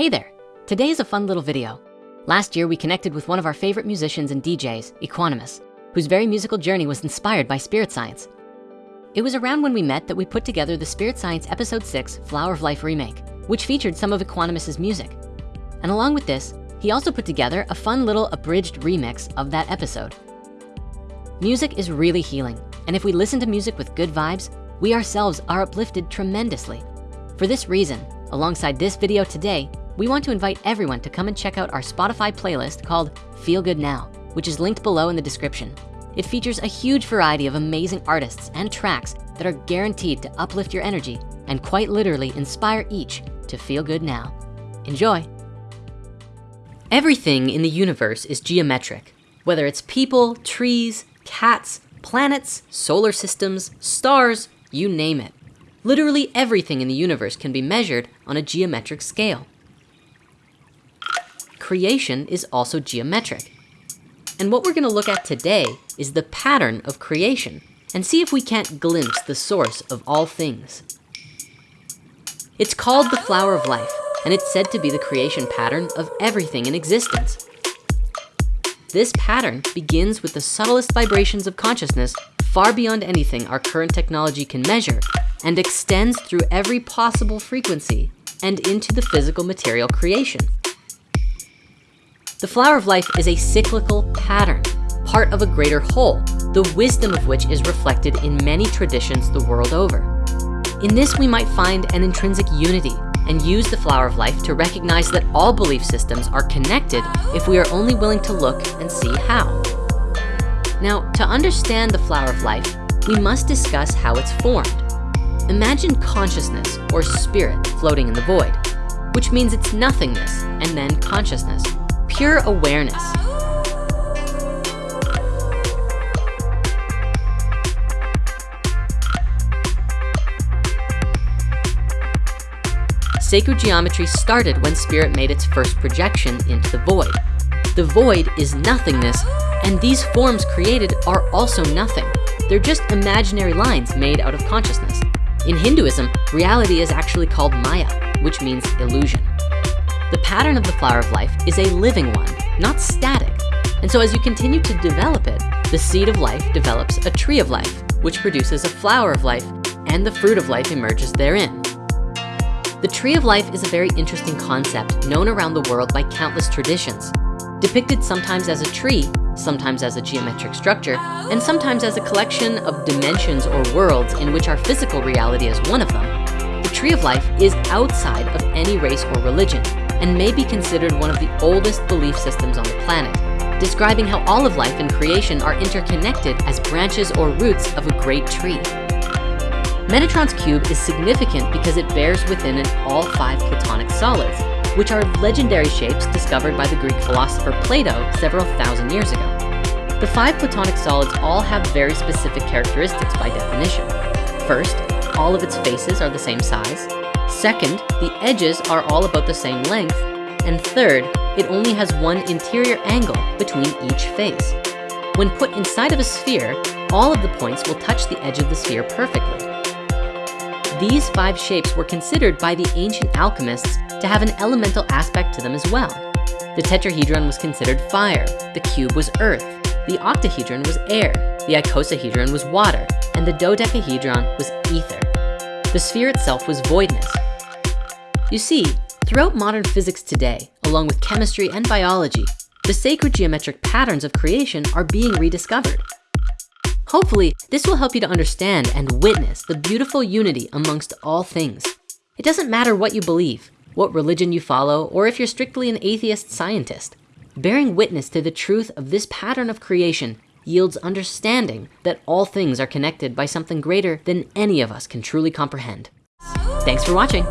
Hey there, today is a fun little video. Last year, we connected with one of our favorite musicians and DJs, Equanimous, whose very musical journey was inspired by spirit science. It was around when we met that we put together the Spirit Science Episode 6 Flower of Life remake, which featured some of Equanimous's music. And along with this, he also put together a fun little abridged remix of that episode. Music is really healing, and if we listen to music with good vibes, we ourselves are uplifted tremendously. For this reason, alongside this video today, we want to invite everyone to come and check out our Spotify playlist called Feel Good Now, which is linked below in the description. It features a huge variety of amazing artists and tracks that are guaranteed to uplift your energy and quite literally inspire each to feel good now. Enjoy. Everything in the universe is geometric, whether it's people, trees, cats, planets, solar systems, stars, you name it. Literally everything in the universe can be measured on a geometric scale. Creation is also geometric. And what we're gonna look at today is the pattern of creation and see if we can't glimpse the source of all things. It's called the flower of life and it's said to be the creation pattern of everything in existence. This pattern begins with the subtlest vibrations of consciousness far beyond anything our current technology can measure and extends through every possible frequency and into the physical material creation. The flower of life is a cyclical pattern, part of a greater whole, the wisdom of which is reflected in many traditions the world over. In this, we might find an intrinsic unity and use the flower of life to recognize that all belief systems are connected if we are only willing to look and see how. Now, to understand the flower of life, we must discuss how it's formed. Imagine consciousness or spirit floating in the void, which means it's nothingness and then consciousness, pure awareness. Sacred geometry started when spirit made its first projection into the void. The void is nothingness, and these forms created are also nothing. They're just imaginary lines made out of consciousness. In Hinduism, reality is actually called Maya, which means illusion. The pattern of the flower of life is a living one, not static. And so as you continue to develop it, the seed of life develops a tree of life, which produces a flower of life, and the fruit of life emerges therein. The tree of life is a very interesting concept known around the world by countless traditions. Depicted sometimes as a tree, sometimes as a geometric structure, and sometimes as a collection of dimensions or worlds in which our physical reality is one of them. The tree of life is outside of any race or religion and may be considered one of the oldest belief systems on the planet, describing how all of life and creation are interconnected as branches or roots of a great tree. Metatron's cube is significant because it bears within it all five Platonic solids, which are legendary shapes discovered by the Greek philosopher Plato several thousand years ago. The five Platonic solids all have very specific characteristics by definition. First, all of its faces are the same size. Second, the edges are all about the same length. And third, it only has one interior angle between each face. When put inside of a sphere, all of the points will touch the edge of the sphere perfectly. These five shapes were considered by the ancient alchemists to have an elemental aspect to them as well. The tetrahedron was considered fire, the cube was earth, the octahedron was air, the icosahedron was water, and the dodecahedron was ether. The sphere itself was voidness. You see, throughout modern physics today, along with chemistry and biology, the sacred geometric patterns of creation are being rediscovered. Hopefully, this will help you to understand and witness the beautiful unity amongst all things. It doesn't matter what you believe, what religion you follow, or if you're strictly an atheist scientist. Bearing witness to the truth of this pattern of creation yields understanding that all things are connected by something greater than any of us can truly comprehend. Thanks for watching.